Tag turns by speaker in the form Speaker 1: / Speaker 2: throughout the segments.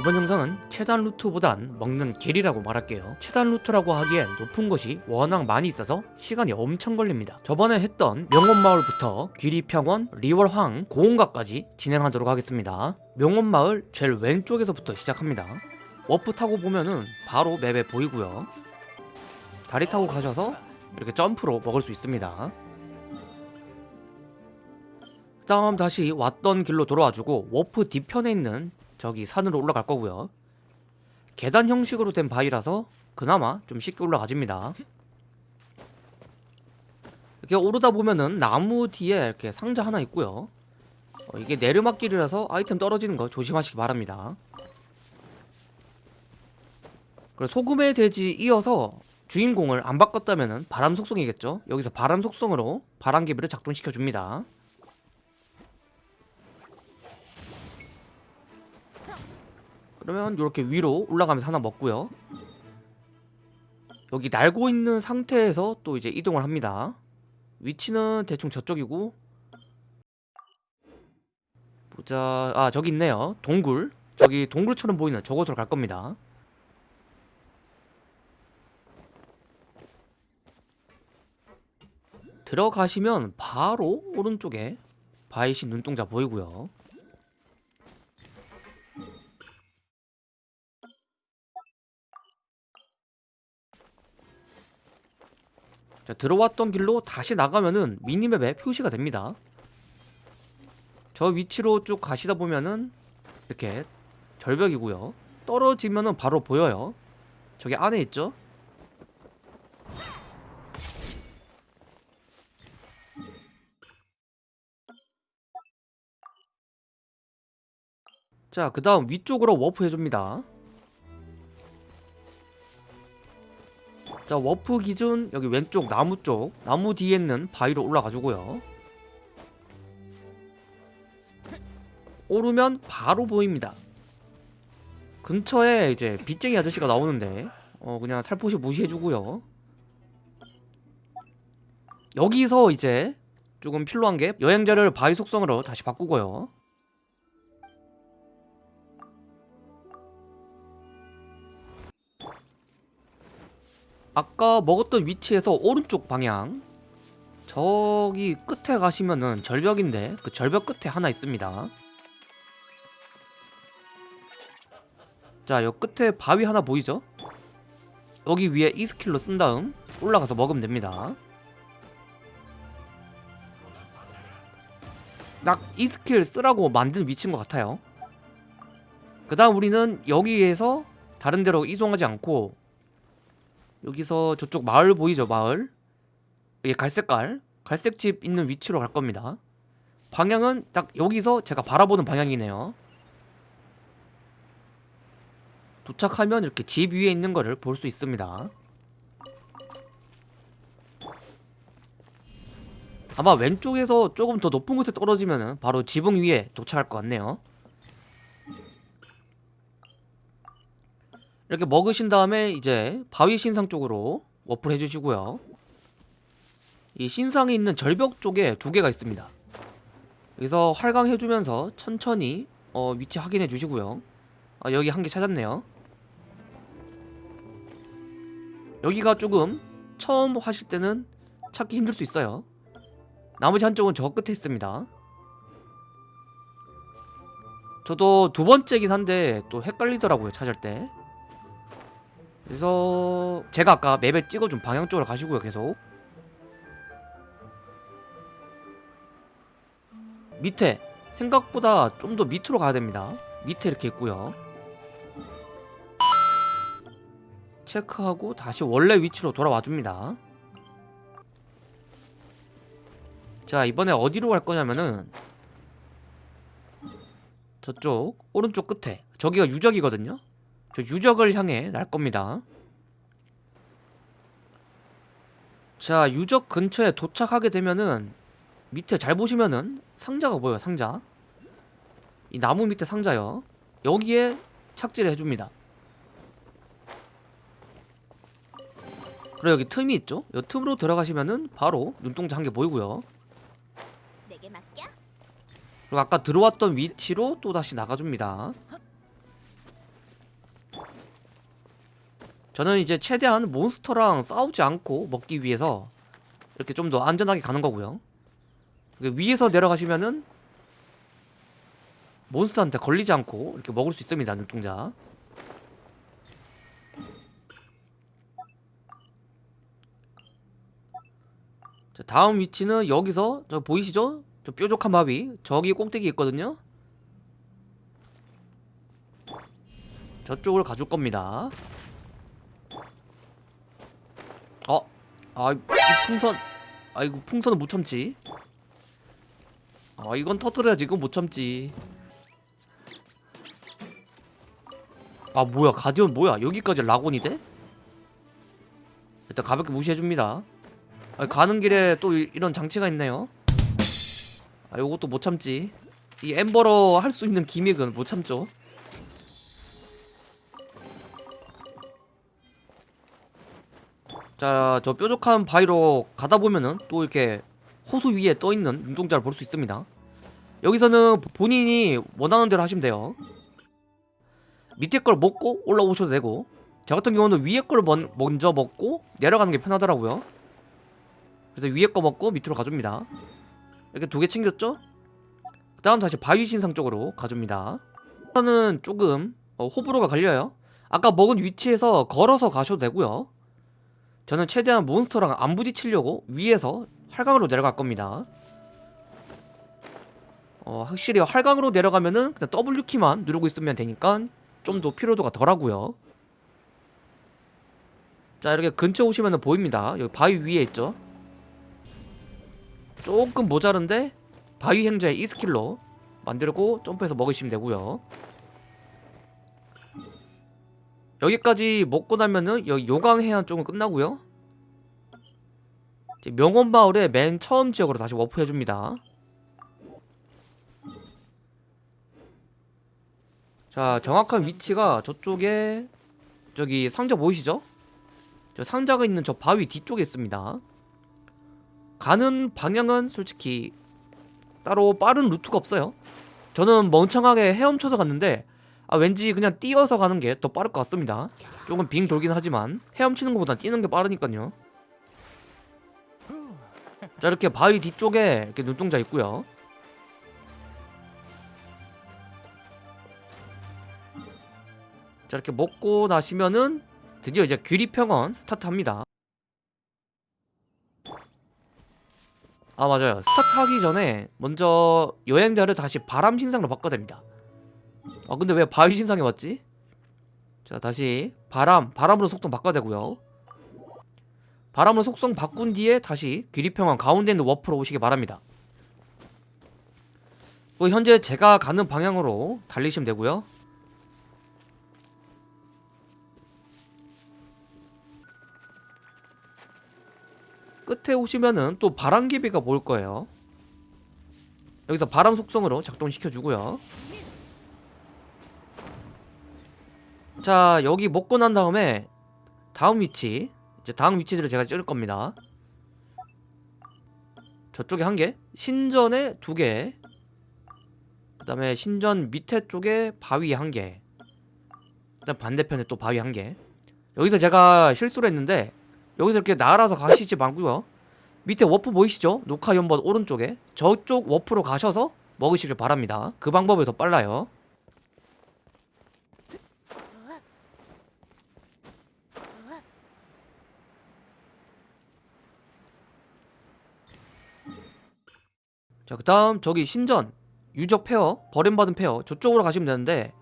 Speaker 1: 이번 영상은 최단 루트보단 먹는 길이라고 말할게요. 최단 루트라고 하기엔 높은 곳이 워낙 많이 있어서 시간이 엄청 걸립니다. 저번에 했던 명운마을부터 귀리평원, 리월항, 고운각까지 진행하도록 하겠습니다. 명운마을 제일 왼쪽에서부터 시작합니다. 워프 타고 보면은 바로 map에 보이고요. 다리 타고 가셔서 이렇게 점프로 먹을 수 있습니다. 그 다음 다시 왔던 길로 돌아와주고 워프 뒤편에 있는 저기 산으로 올라갈 거고요. 계단 형식으로 된 바위라서 그나마 좀 쉽게 올라가집니다. 이렇게 오르다 보면은 나무 뒤에 이렇게 상자 하나 있고요. 어, 이게 내리막길이라서 아이템 떨어지는 거 조심하시기 바랍니다. 그리고 소금의 대지 이어서 주인공을 안 바꿨다면은 바람 속성이겠죠? 여기서 바람 속성으로 바람개비를 작동시켜 줍니다 그러면 이렇게 위로 올라가면서 하나 먹고요. 여기 날고 있는 상태에서 또 이제 이동을 합니다. 위치는 대충 저쪽이고. 보자. 아 저기 있네요. 동굴. 저기 동굴처럼 보이는 저곳으로 갈 겁니다. 들어가시면 바로 오른쪽에 바이신 눈동자 보이고요 자, 들어왔던 길로 다시 나가면은 미니맵에 표시가 됩니다. 저 위치로 쭉 가시다 보면은 이렇게 절벽이고요. 떨어지면은 바로 보여요. 저기 안에 있죠? 자 그 다음 위쪽으로 워프 해줍니다 자 워프 기준 여기 왼쪽 나무 쪽 나무 뒤에 있는 바위로 올라가지고요. 오르면 바로 보입니다. 근처에 이제 빗쟁이 아저씨가 나오는데 어 그냥 살포시 무시해주고요. 여기서 이제 조금 필요한 게 여행자를 바위 속성으로 다시 바꾸고요 아까 먹었던 위치에서 오른쪽 방향. 저기 끝에 가시면은 절벽인데 그 절벽 끝에 하나 있습니다. 자, 요 끝에 바위 하나 보이죠? 여기 위에 이 스킬로 쓴 다음 올라가서 먹으면 됩니다. 딱 이 스킬 쓰라고 만든 위치인 것 같아요. 그 다음 우리는 여기에서 다른 데로 이동하지 않고 여기서 저쪽 마을 보이죠 마을? 이게 갈색깔 갈색 집 있는 위치로 갈 겁니다. 방향은 딱 여기서 제가 바라보는 방향이네요. 도착하면 이렇게 집 위에 있는 거를 볼 수 있습니다. 아마 왼쪽에서 조금 더 높은 곳에 떨어지면 바로 지붕 위에 도착할 것 같네요 이렇게 먹으신 다음에 이제 바위 신상 쪽으로 워프를 해주시고요. 이 신상에 있는 절벽 쪽에 두 개가 있습니다. 여기서 활강해주면서 천천히 어, 위치 확인해 주시고요. 아, 여기 한 개 찾았네요. 여기가 조금 처음 하실 때는 찾기 힘들 수 있어요. 나머지 한쪽은 저 끝에 있습니다. 저도 두 번째긴 한데 또 헷갈리더라고요 찾을 때 그래서 제가 아까 맵에 찍어준 방향 쪽으로 가시고요 계속. 밑에 생각보다 좀 더 밑으로 가야 됩니다. 밑에 이렇게 있고요. 체크하고 다시 원래 위치로 돌아와 줍니다. 자 이번에 어디로 갈 거냐면은 저쪽 오른쪽 끝에. 저기가 유적이거든요 저 유적을 향해 날 겁니다. 자 유적 근처에 도착하게 되면은 밑에 잘 보시면은 상자가 보여요 상자. 이 나무 밑에 상자요. 여기에 착지를 해줍니다. 그리고 여기 틈이 있죠? 이 틈으로 들어가시면은 바로 눈동자 한 개 보이고요? 그리고 아까 들어왔던 위치로 또 다시 나가줍니다 저는 이제 최대한 몬스터랑 싸우지 않고 먹기 위해서 이렇게 좀 더 안전하게 가는 거고요. 위에서 내려가시면은 몬스터한테 걸리지 않고 이렇게 먹을 수 있습니다 눈동자. 자, 다음 위치는 여기서 저 보이시죠? 저 뾰족한 바위. 저기 꼭대기 있거든요. 저쪽을 가줄 겁니다 어? 아, 이 풍선 아이고 풍선은 못 참지. 아 이건 터트려야지. 이건 못 참지. 아 뭐야. 가디언 뭐야? 여기까지 락온이 돼? 일단 가볍게 무시해줍니다. 아, 가는 길에 또 이, 이런 장치가 있네요. 아 요것도 못 참지. 이 엠버러 할 수 있는 기믹은 못 참죠 자 저 뾰족한 바위로 가다 보면은 또 이렇게 호수 위에 떠있는 눈동자를 볼 수 있습니다. 여기서는 본인이 원하는 대로 하시면 돼요. 밑에 걸 먹고 올라오셔도 되고 저 같은 경우는 위에 걸 먼, 먼저 먹고 내려가는 게 편하더라고요. 그래서 위에 거 먹고 밑으로 가줍니다. 이렇게 두 개 챙겼죠? 그 다음 다시 바위 신상 쪽으로 가줍니다. 일단은 조금 어, 호불호가 갈려요. 아까 먹은 위치에서 걸어서 가셔도 되고요 저는 최대한 몬스터랑 안 부딪히려고 위에서 활강으로 내려갈 겁니다. 어, 확실히 활강으로 내려가면은 그냥 W키만 누르고 있으면 되니까 좀 더 피로도가 덜하고요. 자 이렇게 근처 오시면 보입니다. 여기 바위 위에 있죠? 조금 모자른데 바위 행자의 이 스킬로 만들고 점프해서 먹으시면 되고요 여기까지 먹고 나면은 여기 요강 해안 쪽은 끝나고요. 명원마을의 맨 처음 지역으로 다시 워프해줍니다. 자 정확한 위치가 저쪽에 저기 상자 보이시죠? 저 상자가 있는 저 바위 뒤쪽에 있습니다. 가는 방향은 솔직히 따로 빠른 루트가 없어요. 저는 멍청하게 헤엄쳐서 갔는데 아 왠지 그냥 뛰어서 가는 게 더 빠를 것 같습니다. 조금 빙 돌긴 하지만 헤엄치는 것보다 뛰는 게 빠르니까요. 자 이렇게 바위 뒤쪽에 이렇게 눈동자 있고요. 자 이렇게 먹고 나시면은 드디어 이제 귀리평원 스타트합니다. 아 맞아요. 스타트하기 전에 먼저 여행자를 다시 바람 신상으로 바꿔야 됩니다 아 근데 왜 바위 신상에 왔지? 자 다시. 바람 바람으로 속성 바꿔야 되고요. 바람으로 속성 바꾼 뒤에 다시 귀리평원 가운데 있는 워프로 오시기 바랍니다. 또 현재 제가 가는 방향으로 달리시면 되고요. 끝에 오시면은 또 바람개비가 보일 거예요. 여기서 바람 속성으로 작동시켜주고요 자 여기 먹고 난 다음에 다음 위치 이제 다음 위치들을 제가 찍을 겁니다. 저쪽에 한개 신전에 두개 그 다음에 신전 밑에 쪽에 바위 한개 그 다음 반대편에 또 바위 한개. 여기서 제가 실수를 했는데 여기서 이렇게 날아서 가시지 말고요. 밑에 워프 보이시죠? 녹화 연번 오른쪽에 저쪽 warp로 가셔서 먹으시길 바랍니다. 그 방법이 더 빨라요 자 그 다음 저기 신전 유적 폐허 버림받은 폐허 저쪽으로 가시면 되는데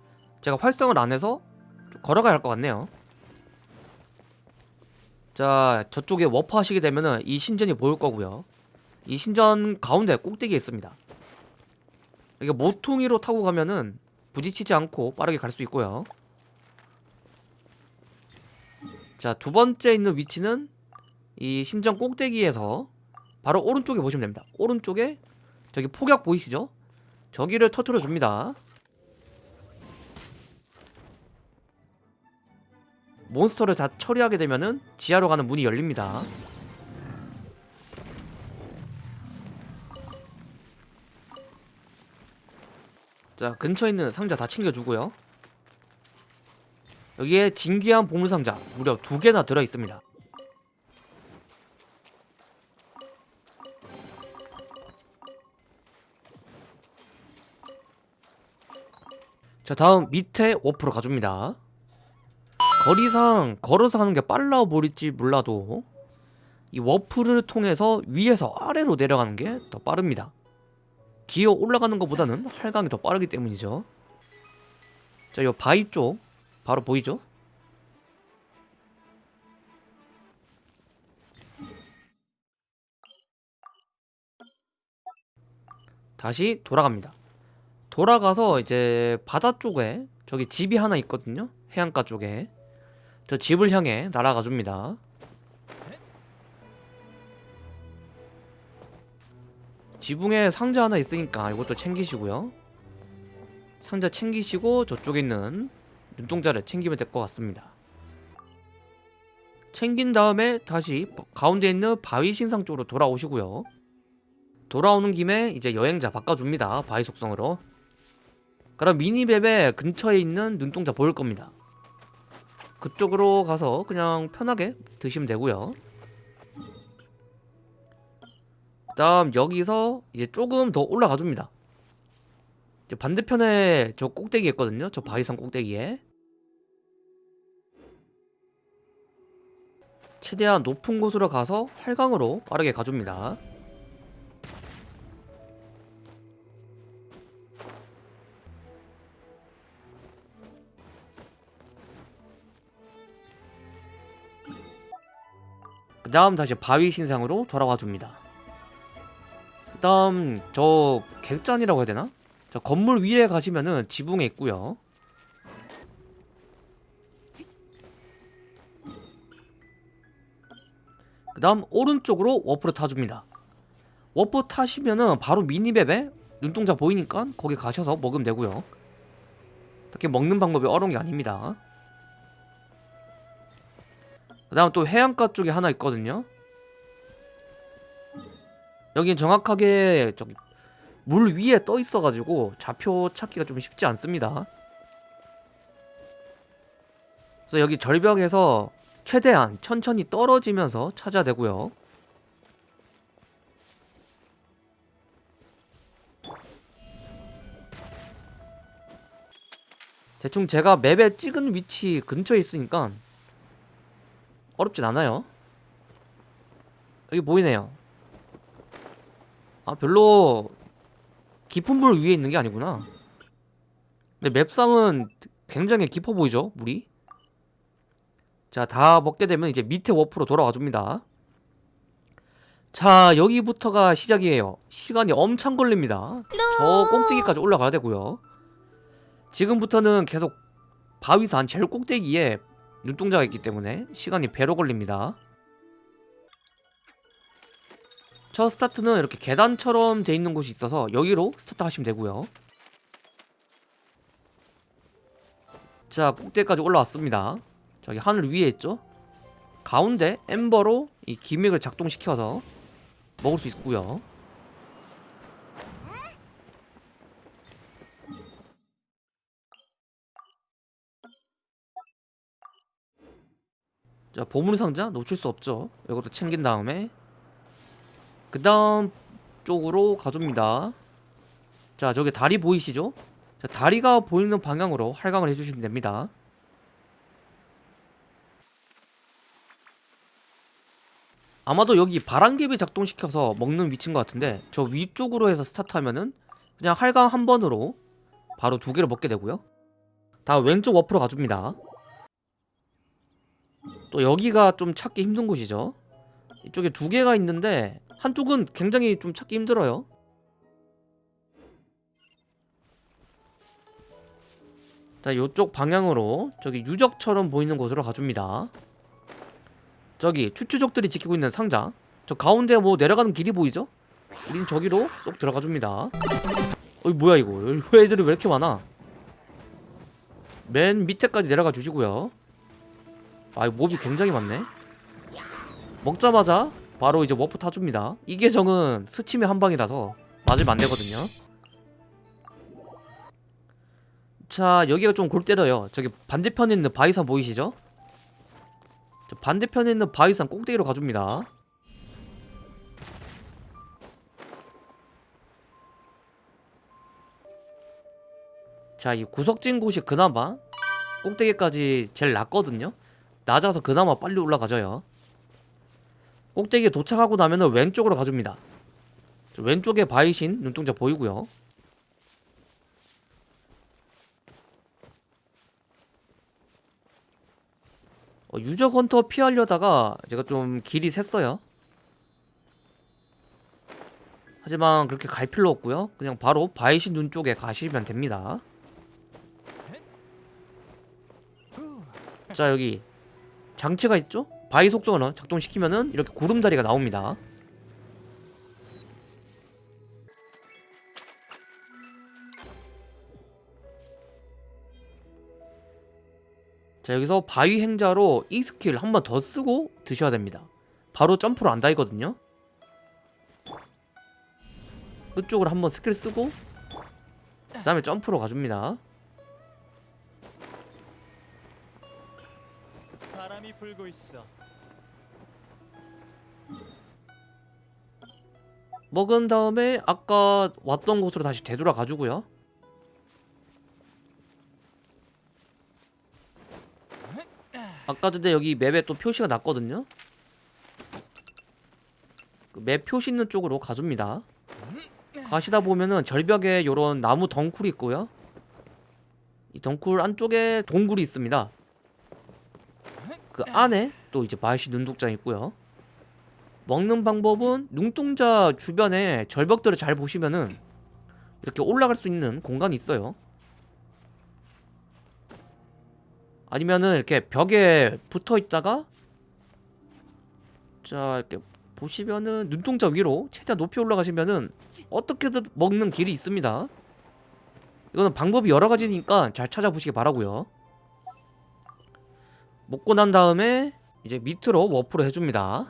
Speaker 1: 제가 활성을 안 해서 좀 걸어가야 할 것 같네요. 자 저쪽에 워프 하시게 되면은 이 신전이 보일 거고요. 이 신전 가운데 꼭대기에 있습니다. 이게 모퉁이로 타고 가면은 부딪히지 않고 빠르게 갈 수 있고요. 자 두번째 있는 위치는 이 신전 꼭대기에서 바로 오른쪽에 보시면 됩니다. 오른쪽에 저기 폭약 보이시죠? 저기를 터트려 줍니다. 몬스터를 다 처리하게 되면은 지하로 가는 문이 열립니다. 자 근처에 있는 상자 다 챙겨주고요. 여기에 진귀한 보물상자 무려 두 개나 들어있습니다 자 다음 밑에 워프로 가줍니다 거리상 걸어서 가는 게 빨라 보일지 몰라도 이 워프를 통해서 위에서 아래로 내려가는 게 더 빠릅니다 기어 올라가는 것보다는 활강이 더 빠르기 때문이죠 자, 요 바위 쪽 바로 보이죠? 다시 돌아갑니다. 돌아가서 이제 바다 쪽에 저기 집이 하나 있거든요. 해안가 쪽에 저 집을 향해 날아가 줍니다. 지붕에 상자 하나 있으니까 이것도 챙기시고요. 상자 챙기시고 저쪽에 있는 눈동자를 챙기면 될 것 같습니다. 챙긴 다음에 다시 가운데 있는 바위 신상 쪽으로 돌아오시고요. 돌아오는 김에 이제 여행자 바꿔줍니다. 바위 속성으로. 그럼 미니맵에 근처에 있는 눈동자 보일 겁니다. 그쪽으로 가서 그냥 편하게 드시면 되고요. 그 다음 여기서 이제 조금 더 올라가 줍니다. 반대편에 저 꼭대기 있거든요. 저 바위산 꼭대기에. 최대한 높은 곳으로 가서 활강으로 빠르게 가줍니다. 그 다음 다시 바위 신상으로 돌아와 줍니다. 그 다음 저 객잔이라고 해야 되나? 자 건물 위에 가시면은 지붕에 있고요 그 다음 오른쪽으로 워프를 타줍니다 워프 타시면은 바로 minimap에 눈동자 보이니까 거기 가셔서 먹으면 되고요 특히 먹는 방법이 어려운 게 아닙니다 그 다음 또 해안가 쪽에 하나 있거든요. 여긴 정확하게 저기 물 위에 떠 있어가지고 좌표 찾기가 좀 쉽지 않습니다. 그래서 여기 절벽에서 최대한 천천히 떨어지면서 찾아야 되고요. 대충 제가 맵에 찍은 위치 근처에 있으니까 어렵진 않아요. 여기 보이네요. 아 별로 깊은 물 위에 있는 게 아니구나. 근데 맵상은 굉장히 깊어 보이죠 물이? 자 다 먹게 되면 이제 밑에 워프로 돌아와 줍니다. 자 여기부터가 시작이에요. 시간이 엄청 걸립니다. 저 꼭대기까지 올라가야 되고요. 지금부터는 계속 바위산 제일 꼭대기에 눈동자가 있기 때문에 시간이 배로 걸립니다. 첫 스타트는 이렇게 계단처럼 돼 있는 곳이 있어서 여기로 스타트 하시면 되고요. 자 꼭대기까지 올라왔습니다. 저기 하늘 위에 있죠? 가운데 엠버로 이 gimmick을 작동시켜서 먹을 수 있고요 자 보물 상자 놓칠 수 없죠. 이것도 챙긴 다음에. 그 다음 쪽으로 가줍니다. 자 저기 다리 보이시죠? 자 다리가 보이는 방향으로 활강을 해주시면 됩니다. 아마도 여기 바람개비 작동시켜서 먹는 위치인 것 같은데 저 위쪽으로 해서 스타트하면은 그냥 활강 한 번으로 바로 두 개를 먹게 되고요. 다음 왼쪽 워프로 가줍니다 또 여기가 좀 찾기 힘든 곳이죠. 이쪽에 두 개가 있는데 한쪽은 굉장히 좀 찾기 힘들어요. 자 요쪽 방향으로 저기 유적처럼 보이는 곳으로 가줍니다. 저기 추추족들이 지키고 있는 상자. 저 가운데 뭐 내려가는 길이 보이죠? 우린 저기로 쏙 들어가줍니다. 어이 뭐야 이거? 왜 애들이 왜 이렇게 많아? 맨 밑에까지 내려가 주시고요 아 mob이 굉장히 많네. 먹자마자 바로 이제 워프 타줍니다. 이 계정은 스치면 한방이라서 맞으면 안되거든요. 자 여기가 좀 골 때려요. 저기 반대편에 있는 바위산 보이시죠? 저 반대편에 있는 바위산 꼭대기로 가줍니다. 자 이 구석진 곳이 그나마 꼭대기까지 제일 낮거든요 낮아서 그나마 빨리 올라가져요. 꼭대기에 도착하고 나면 은 왼쪽으로 가줍니다. 저 왼쪽에 바위신 눈동자 보이고요. 어, 유적 헌터 피하려다가 제가 좀 길이 샜어요. 하지만 그렇게 갈 필요 없고요. 그냥 바로 바이신 눈 쪽에 가시면 됩니다. 자 여기 장치가 있죠? 바위 속성을 작동시키면은 이렇게 구름다리가 나옵니다. 자 여기서 바위 행자로 이 스킬 한 번 더 쓰고 드셔야 됩니다. 바로 점프로 안 다이거든요. 끝쪽으로 한 번 스킬 쓰고 그 다음에 점프로 가줍니다
Speaker 2: 불고 있어.
Speaker 1: 먹은 다음에 아까 왔던 곳으로 다시 되돌아 가지고요. 아까 전에 여기 맵에 또 표시가 났거든요. 그 맵 표시 있는 쪽으로 가줍니다. 가시다 보면은 절벽에 요런 나무 덩굴이 있고요. 이 덩굴 안쪽에 동굴이 있습니다 그 안에 또 이제 마이시 눈독장 있고요 먹는 방법은 눈동자 주변에 절벽들을 잘 보시면은 이렇게 올라갈 수 있는 공간이 있어요. 아니면은 이렇게 벽에 붙어 있다가 자 이렇게 보시면은 눈동자 위로 최대한 높이 올라가시면은 어떻게든 먹는 길이 있습니다. 이거는 방법이 여러 가지니까 잘 찾아보시기 바라고요. 먹고 난 다음에 이제 밑으로 워프를 해줍니다.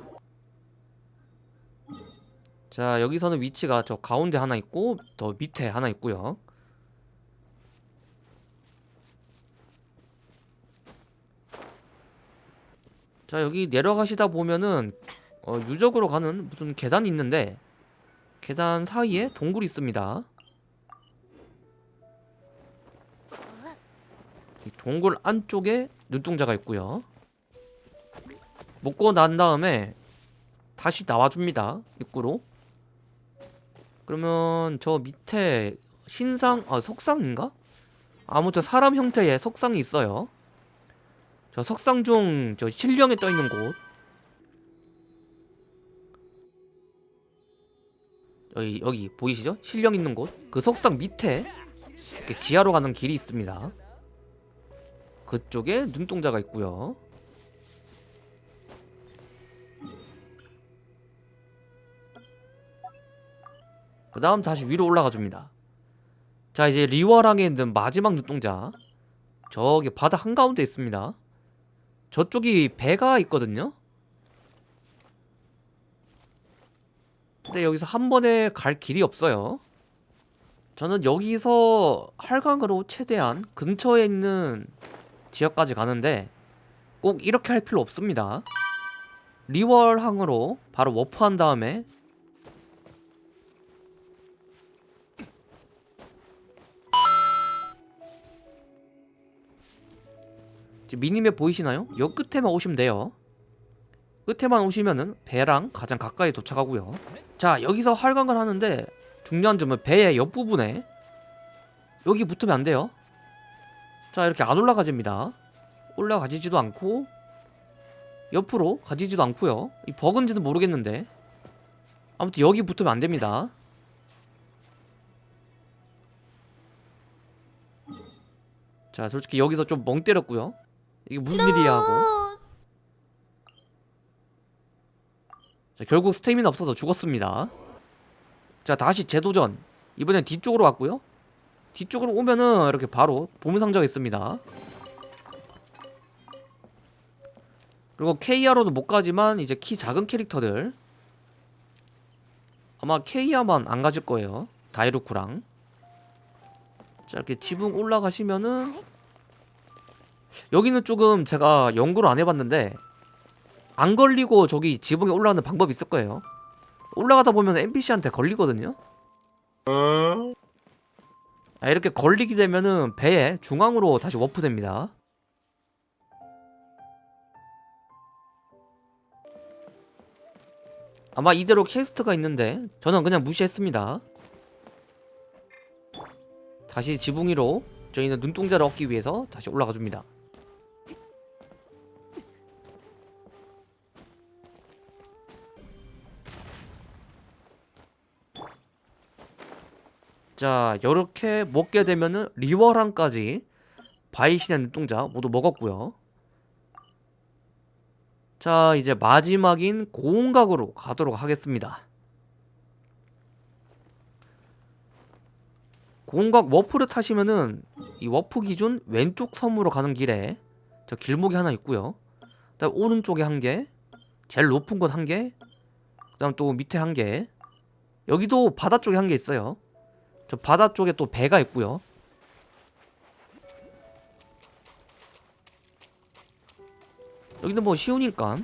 Speaker 1: 자 여기서는 위치가 저 가운데 하나 있고 더 밑에 하나 있고요 자 여기 내려가시다 보면은 어, 유적으로 가는 무슨 계단이 있는데 계단 사이에 동굴이 있습니다 이 동굴 안쪽에 눈동자가 있고요 먹고 난 다음에 다시 나와줍니다 입구로 그러면 저 밑에 신상 아 석상인가? 아무튼 사람 형태의 석상이 있어요. 저 석상 중저 실령에 떠 있는 곳 여기 여기 보이시죠? 실령 있는 곳 그 석상 밑에 이렇게 지하로 가는 길이 있습니다. 그쪽에 눈동자가 있고요. 그 다음 다시 위로 올라가 줍니다. 자 이제 리워랑에 있는 마지막 눈동자. 저기 바다 한가운데 있습니다. 저쪽이 배가 있거든요. 근데 여기서 한 번에 갈 길이 없어요. 저는 여기서 할강으로 최대한 근처에 있는 지역까지 가는데 꼭 이렇게 할 필요 없습니다. 리월항으로 바로 워프한 다음에 미니맵 보이시나요? 여 끝에만 오시면 돼요. 끝에만 오시면은 배랑 가장 가까이 도착하고요. 자 여기서 활강을 하는데 중요한 점은 배의 옆부분에 여기 붙으면 안 돼요 자 이렇게 안 올라가집니다. 올라가지지도 않고 옆으로 가지지도 않고요. 이 버그인지는 모르겠는데. 아무튼 여기 붙으면 안 됩니다. 자 솔직히 여기서 좀 멍 때렸고요. 이게 무슨 일이야 하고. 자 결국 스태미나 없어서 죽었습니다. 자 다시 재도전. 이번엔 뒤쪽으로 왔고요 뒤쪽으로 오면은 이렇게 바로 보물상자가 있습니다. 그리고 KR로도 못 가지만 이제 키 작은 캐릭터들. 아마 KR만 안 가질 거예요. 다이루쿠랑. 자 이렇게 지붕 올라가시면은 여기는 조금 제가 연구를 안 해봤는데 안 걸리고 저기 지붕에 올라가는 방법이 있을 거예요. 올라가다 보면 NPC한테 걸리거든요. 아, 이렇게 걸리게 되면은 배에 중앙으로 다시 워프됩니다. 아마 이대로 퀘스트가 있는데 저는 그냥 무시했습니다. 다시 지붕 위로 저희는 눈동자를 얻기 위해서 다시 올라가 줍니다 자 이렇게 먹게 되면은 리워랑까지 바이신의 눈동자 모두 먹었고요. 자 이제 마지막인 고온각으로 가도록 하겠습니다. 고운각 warp를 타시면은 이 워프 기준 왼쪽 섬으로 가는 길에 저 길목이 하나 있고요. 그다음 오른쪽에 한개 제일 높은 곳 한개 그 다음 또 밑에 한개 여기도 바다 쪽에 한 개 있어요 저 바다 쪽에 또 배가 있고요. 여기는 뭐 쉬우니까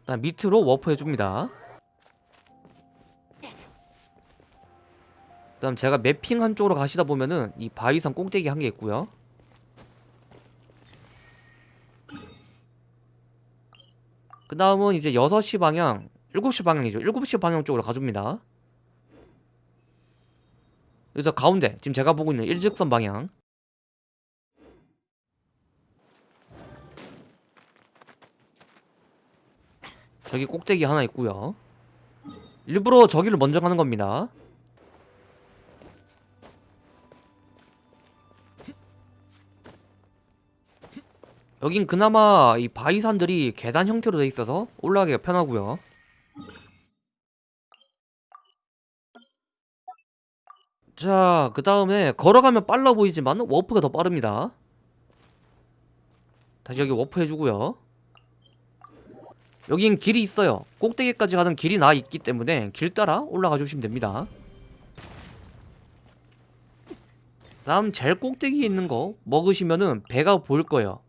Speaker 1: 그다음 밑으로 워프 해줍니다. 그 다음 제가 매핑 한 쪽으로 가시다 보면은 이 바위산 꼭대기 한 개 있고요. 그 다음은 이제 6시 방향 7시 방향이죠. 7시 방향 쪽으로 가줍니다 그래서 가운데 지금 제가 보고 있는 일직선 방향. 저기 꼭대기 하나 있고요. 일부러 저기를 먼저 가는 겁니다. 여긴 그나마 이 바위산들이 계단 형태로 돼 있어서 올라가기가 편하고요 자, 그 다음에 걸어가면 빨라 보이지만 warp가 더 빠릅니다. 다시 여기 워프 해주고요. 여긴 길이 있어요. 꼭대기까지 가는 길이 나 있기 때문에 길 따라 올라가 주시면 됩니다. 다음 제일 꼭대기에 있는 거 먹으시면은 배가 보일 거예요.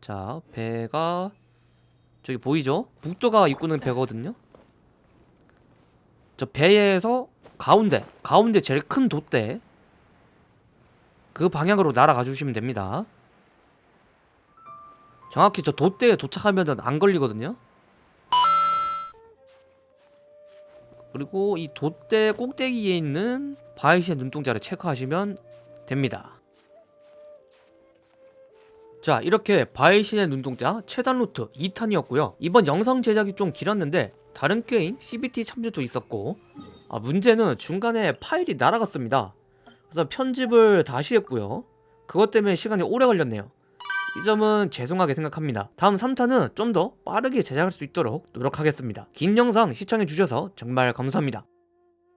Speaker 1: 자, 배가 저기 보이죠? 북도가 입구는 배거든요. 저 배에서 가운데 가운데 제일 큰 돛대. 그 방향으로 날아가 주시면 됩니다. 정확히 저 돛대에 도착하면 안 걸리거든요. 그리고 이 돛대 꼭대기에 있는 바이시의 눈동자를 체크하시면 됩니다. 자 이렇게 바이신의 눈동자 최단 루트 2탄이었고요. 이번 영상 제작이 좀 길었는데 다른 게임 CBT 참조도 있었고 아 문제는 중간에 파일이 날아갔습니다. 그래서 편집을 다시 했고요. 그것 때문에 시간이 오래 걸렸네요. 이 점은 죄송하게 생각합니다. 다음 3탄은 좀 더 빠르게 제작할 수 있도록 노력하겠습니다. 긴 영상 시청해주셔서 정말 감사합니다